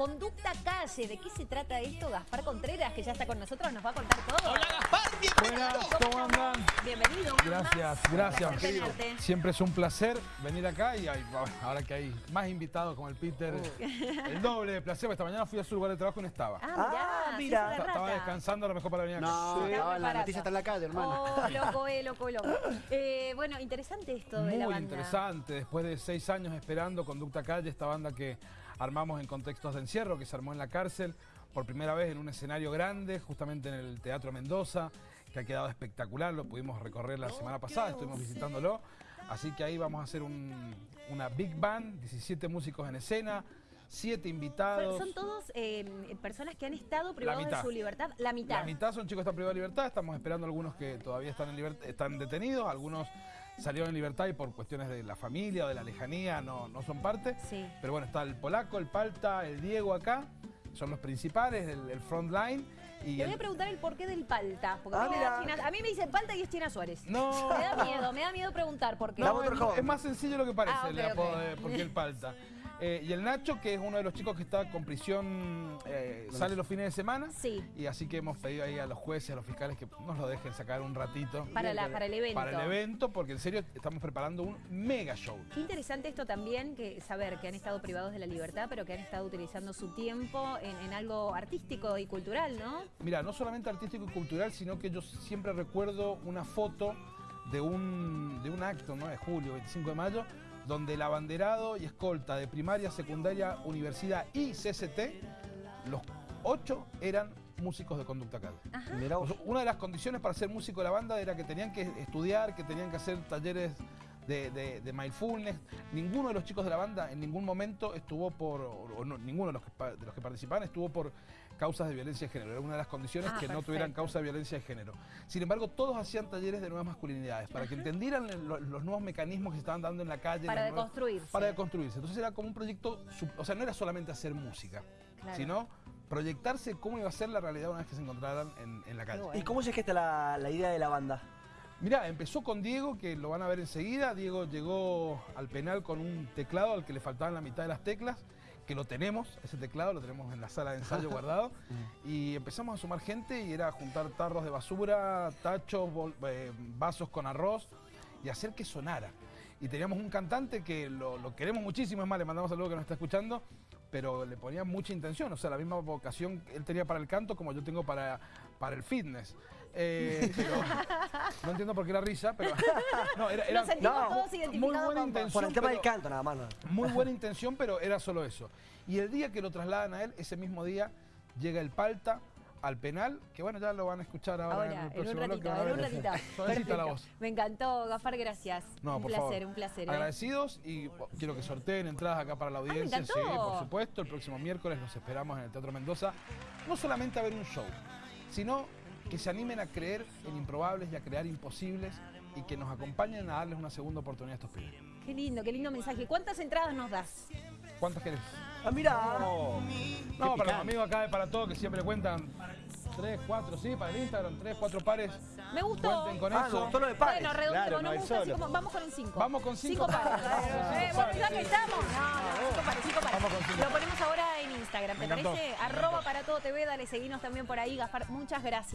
Conducta Calle. ¿De qué se trata esto? Gaspar Contreras, que ya está con nosotros, nos va a contar todo. Hola Gaspar, bienvenido. Buenas, ¿cómo andan? Bienvenido. Gracias, gracias. Siempre es un placer venir acá y hay- ahora que hay más invitados como el Peter, el doble de placer. porque Esta mañana fui a su lugar de trabajo y no estaba. Ah, Ah, mira. César Estaba Rata. descansando a lo mejor para venir acá. No, Sí. no, la noticia está en la calle, hermano. Oh, loco, eh, loco, loco. Eh, bueno, interesante esto de la Muy banda. interesante, después de seis años esperando Conducta Calle, esta banda que armamos en contextos de encierro, que se armó en la cárcel, por primera vez en un escenario grande, justamente en el Teatro Mendoza, que ha quedado espectacular, lo pudimos recorrer la semana pasada, estuvimos visitándolo, así que ahí vamos a hacer un- una big band, 17 músicos en escena, 7 Son, invitados. son todos eh, personas que han estado privados de su libertad. La mitad. La mitad son chicos que están privados de libertad, estamos esperando algunos que todavía están, en libertad, están detenidos, algunos salieron en libertad y por cuestiones de la familia o de la lejanía no, no son parte. Sí. Pero bueno, está el polaco, el palta, el Diego acá, son los principales, el, el front line. Y Te voy el- a preguntar el porqué del palta. Porque Ah, a, mí me da mira. China- a mí me dicen palta y es China Suárez. No. Me da miedo, me da miedo preguntar por qué. La No, otro es, es más sencillo lo que parece Ah, el apodo ok. de por qué el palta. Eh, y el Nacho, que es uno de los chicos que está con prisión, eh, sale los fines de semana. Sí. Y así que hemos pedido ahí a los jueces, a los fiscales que nos lo dejen sacar un ratito. Para la- para el evento. Para el evento, porque en serio estamos preparando un mega show. Qué interesante esto también, que saber que han estado privados de la libertad, pero que han estado utilizando su tiempo en, en algo artístico y cultural, ¿no? Mira, no solamente artístico y cultural, sino que yo siempre recuerdo una foto de un, de un acto, ¿no? De julio, 25 de mayo, donde el abanderado y escolta de primaria, secundaria, universidad y CCT, los ocho eran músicos de conducta calle. Una de las condiciones para ser músico de la banda era que tenían que estudiar, que tenían que hacer talleres de, de- de mindfulness. Ninguno de los chicos de la banda en ningún momento estuvo por, o no, ninguno de los, que, de los que participaban estuvo por causas de violencia de género. Era una de las condiciones Ah, que no tuvieran causa de violencia de género. Sin embargo, todos hacían talleres de nuevas masculinidades para que entendieran lo- los, nuevos mecanismos que se estaban dando en la calle. Para nuevas- deconstruirse. Para deconstruirse. Entonces era como un proyecto, o sea, no era solamente hacer música, Claro. sino proyectarse cómo iba a ser la realidad una vez que se encontraran en, en la calle. bueno. ¿Y cómo se gesta la, la idea de la banda? Mirá, empezó con Diego, que lo van a ver enseguida. Diego llegó al penal con un teclado al que le faltaban la mitad de las teclas, que lo tenemos, ese teclado lo tenemos en la sala de ensayo guardado. Y empezamos a sumar gente y era juntar tarros de basura, tachos, bol- eh, vasos con arroz y hacer que sonara. Y teníamos un cantante que lo, lo queremos muchísimo, es más, le mandamos saludos que nos está escuchando, pero le ponía mucha intención, o sea, la misma vocación que él tenía para el canto como yo tengo para, para el fitness. Eh, pero no entiendo por qué la risa, pero no, era, era Nos sentimos no, todos muy identificados buena con vos. intención. Por el tema pero- del canto nada más. ¿no? muy buena intención, pero era solo eso. Y el día que lo trasladan a él, ese mismo día, llega el Palta al penal, que bueno, ya lo van a escuchar ahora, en Ahora, el en un próximo ratito, bloque. van a en un ver. ratito. Suavecita la Perfecto. voz. Me encantó, Gafar, gracias. No, un por placer, favor. un placer. ¿eh? Agradecidos y quiero que sorteen entradas acá para la Ah, audiencia. encantó. sí, por supuesto. El próximo miércoles los esperamos en el Teatro Mendoza. No solamente a ver un show, sino que se animen a creer en improbables y a crear imposibles y que nos acompañen a darles una segunda oportunidad a estos pibes. Qué lindo, qué lindo mensaje. ¿Cuántas entradas nos das? ¿Cuántas querés? Ah, mira. No, para los amigos acá de Para Todo que siempre cuentan tres, cuatro, sí, para el Instagram, tres, cuatro pares. Me gustó. Cuenten con Ah, eso. me gustó lo de pares. Bueno, redondeo, Claro, no, no me gusta así solo. como- vamos con un 5. Vamos con cinco pares. Eh, Cinco pares, ya sí. que estamos. No, no, cinco pares, cinco pares. Vamos con cinco. Lo ponemos ahora en Instagram, ¿te Me parece? Arroba para todo TV, dale, seguinos también por ahí, Gafar. Muchas gracias.